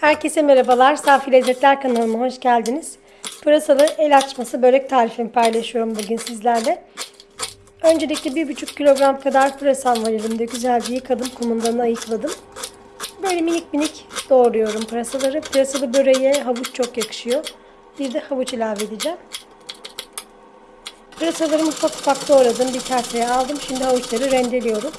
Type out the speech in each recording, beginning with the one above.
Herkese merhabalar. Safi Lezzetler kanalıma hoş geldiniz. Pırasalı el açması börek tarifimi paylaşıyorum bugün sizlerle. Öncelikle 1,5 kilogram kadar pırasam var elimde. Güzelce yıkadım, kumundan ayıkladım. Böyle minik minik doğruyorum pırasaları. Pırasalı böreğe havuç çok yakışıyor. Bir de havuç ilave edeceğim. Pırasalarımı ufak ufak doğradım. Bir kaseye aldım. Şimdi havuçları rendeliyorum.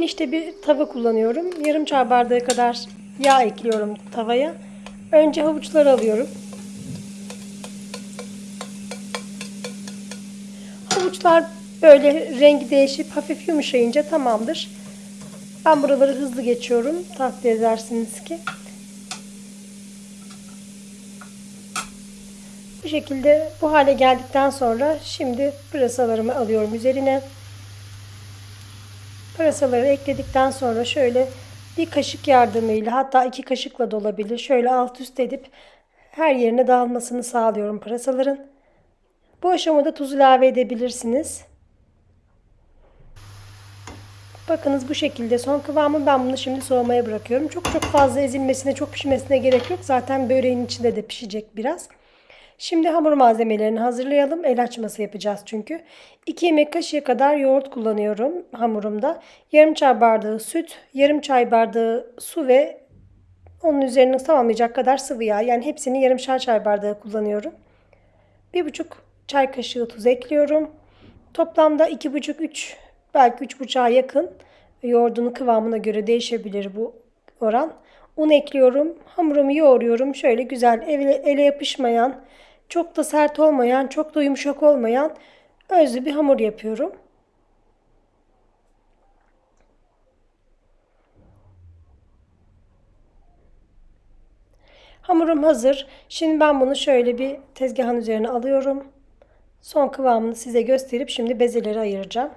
Genişte bir tava kullanıyorum. Yarım çay bardağı kadar yağ ekliyorum tavaya. Önce havuçları alıyorum. Havuçlar böyle rengi değişip hafif yumuşayınca tamamdır. Ben buraları hızlı geçiyorum. Takdir edersiniz ki. Bu şekilde bu hale geldikten sonra şimdi pırasalarımı alıyorum üzerine. Pırasaları ekledikten sonra şöyle bir kaşık yardımıyla hatta iki kaşıkla da olabilir. Şöyle alt üst edip her yerine dağılmasını sağlıyorum pırasaların. Bu aşamada tuz ilave edebilirsiniz. Bakınız bu şekilde son kıvamı ben bunu şimdi soğumaya bırakıyorum. Çok çok fazla ezilmesine, çok pişmesine gerek yok. Zaten böreğin içinde de pişecek biraz. Şimdi hamur malzemelerini hazırlayalım. El açması yapacağız çünkü. 2 yemek kaşığı kadar yoğurt kullanıyorum hamurumda. Yarım çay bardağı süt, yarım çay bardağı su ve onun üzerine tamamlayacak kadar sıvı yağ. Yani hepsini yarım çay bardağı kullanıyorum. 1,5 çay kaşığı tuz ekliyorum. Toplamda 2,5-3 belki 3,5'a yakın yoğurdun kıvamına göre değişebilir bu oran. Un ekliyorum. Hamurumu yoğuruyorum. Şöyle güzel ele yapışmayan, çok da sert olmayan, çok da yumuşak olmayan özlü bir hamur yapıyorum. Hamurum hazır. Şimdi ben bunu şöyle bir tezgahın üzerine alıyorum. Son kıvamını size gösterip şimdi bezeleri ayıracağım.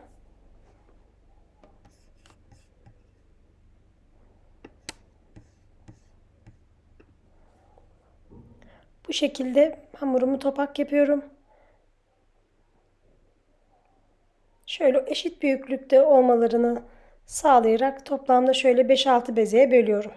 Bu şekilde hamurumu topak yapıyorum. Şöyle eşit büyüklükte olmalarını sağlayarak toplamda şöyle 5-6 bezeye bölüyorum.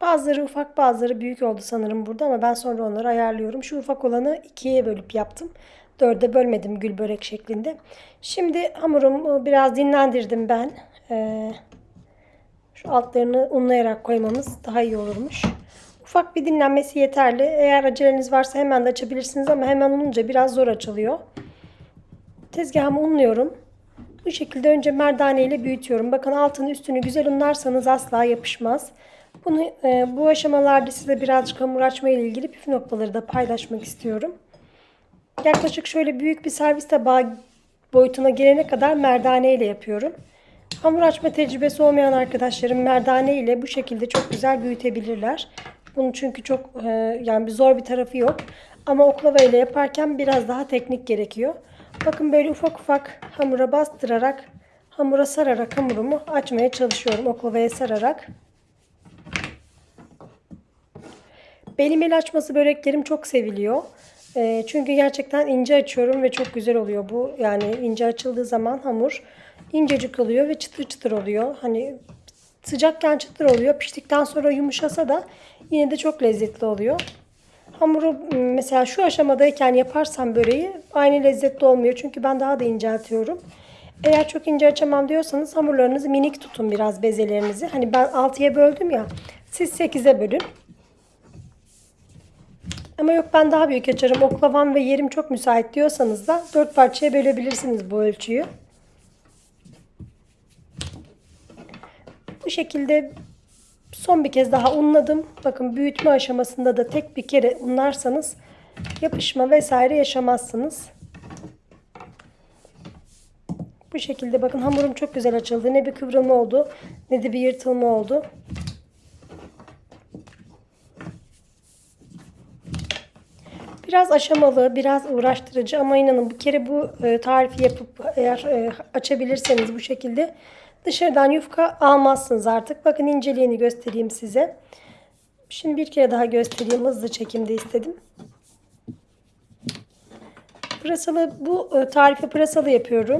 Bazıları ufak bazıları büyük oldu sanırım burada ama ben sonra onları ayarlıyorum. Şu ufak olanı ikiye bölüp yaptım. Dörde bölmedim gül börek şeklinde. Şimdi hamurumu biraz dinlendirdim ben. Ee, altlarını unlayarak koymamız daha iyi olurmuş. Ufak bir dinlenmesi yeterli. Eğer aceleniz varsa hemen de açabilirsiniz ama hemen ununca biraz zor açılıyor. Tezgahımı unluyorum. Bu şekilde önce merdane ile büyütüyorum. Bakın altını üstünü güzel unlarsanız asla yapışmaz. Bunu e, bu aşamalarda size birazcık hamur açma ile ilgili püf noktaları da paylaşmak istiyorum. Yaklaşık şöyle büyük bir servis tabağı boyutuna gelene kadar merdane ile yapıyorum. Hamur açma tecrübesi olmayan arkadaşlarım merdane ile bu şekilde çok güzel büyütebilirler. Bunun çünkü çok e, yani bir zor bir tarafı yok. Ama oklava ile yaparken biraz daha teknik gerekiyor. Bakın böyle ufak ufak hamura bastırarak, hamura sararak hamurumu açmaya çalışıyorum. Oklavaya sararak. Benim el açması böreklerim çok seviliyor. E, çünkü gerçekten ince açıyorum ve çok güzel oluyor bu. Yani ince açıldığı zaman hamur incecik oluyor ve çıtır çıtır oluyor. Hani sıcakken çıtır oluyor. Piştikten sonra yumuşasa da yine de çok lezzetli oluyor. Hamuru mesela şu aşamadayken yaparsam böreği aynı lezzetli olmuyor. Çünkü ben daha da inceltiyorum. Eğer çok ince açamam diyorsanız hamurlarınızı minik tutun biraz bezelerinizi. Hani ben 6'ya böldüm ya. Siz 8'e bölün. Ama yok ben daha büyük açarım. Oklavam ve yerim çok müsait diyorsanız da 4 parçaya bölebilirsiniz bu ölçüyü. Bu şekilde son bir kez daha unladım. Bakın büyütme aşamasında da tek bir kere unlarsanız yapışma vesaire yaşamazsınız. Bu şekilde bakın hamurum çok güzel açıldı. Ne bir kıvrılma oldu ne de bir yırtılma oldu. Biraz aşamalı, biraz uğraştırıcı ama inanın bir kere bu e, tarifi yapıp eğer e, açabilirseniz bu şekilde dışarıdan yufka almazsınız artık. Bakın inceliğini göstereyim size. Şimdi bir kere daha göstereyim. Hızlı çekimde istedim. Pırasalı bu e, tarifi pırasalı yapıyorum.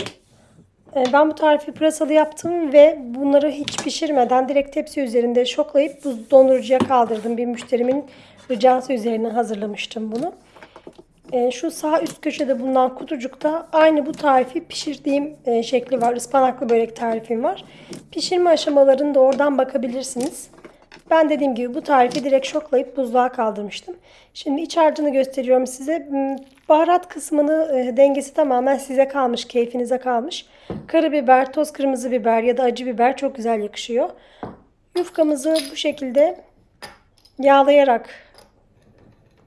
E, Ben bu tarifi pırasalı yaptım ve bunları hiç pişirmeden direkt tepsi üzerinde şoklayıp buz dondurucuya kaldırdım. Bir müşterimin ricası üzerine hazırlamıştım bunu. E, Şu sağ üst köşede bulunan kutucukta aynı bu tarifi pişirdiğim e, şekli var. Ispanaklı börek tarifim var. Pişirme aşamalarını da oradan bakabilirsiniz. Ben dediğim gibi bu tarifi direkt şoklayıp buzluğa kaldırmıştım. Şimdi iç harcını gösteriyorum size. Hmm, Baharat kısmını e, dengesi tamamen size kalmış, keyfinize kalmış. Karabiber, toz kırmızı biber ya da acı biber çok güzel yakışıyor. Yufkamızı bu şekilde yağlayarak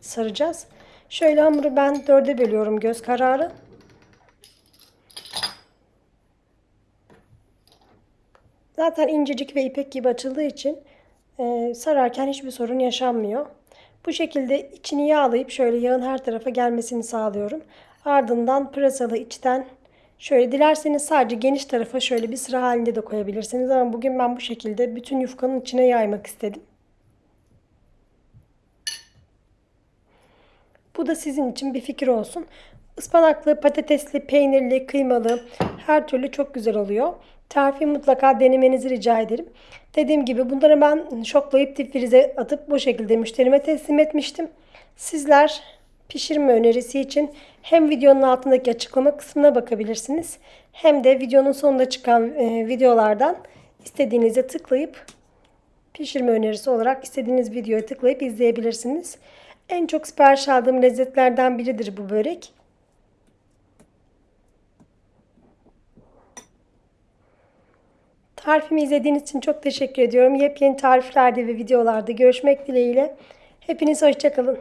saracağız. Şöyle hamuru ben dörde bölüyorum göz kararı. Zaten incecik ve ipek gibi açıldığı için e, sararken hiçbir sorun yaşanmıyor. Bu şekilde içini yağlayıp şöyle yağın her tarafa gelmesini sağlıyorum. Ardından pırasalı içten şöyle dilerseniz sadece geniş tarafa şöyle bir sıra halinde de koyabilirsiniz. Ama bugün ben bu şekilde bütün yufkanın içine yaymak istedim. Bu da sizin için bir fikir olsun. Ispanaklı, patatesli, peynirli, kıymalı her türlü çok güzel oluyor. Tarifi mutlaka denemenizi rica ederim. Dediğim gibi bunları ben şoklayıp difrize atıp bu şekilde müşterime teslim etmiştim. Sizler pişirme önerisi için hem videonun altındaki açıklama kısmına bakabilirsiniz. Hem de videonun sonunda çıkan e, videolardan istediğinize tıklayıp pişirme önerisi olarak istediğiniz videoya tıklayıp izleyebilirsiniz. En çok sipariş aldığım lezzetlerden biridir bu börek. Tarifimi izlediğiniz için çok teşekkür ediyorum. Yepyeni tariflerde ve videolarda görüşmek dileğiyle. Hepiniz hoşçakalın.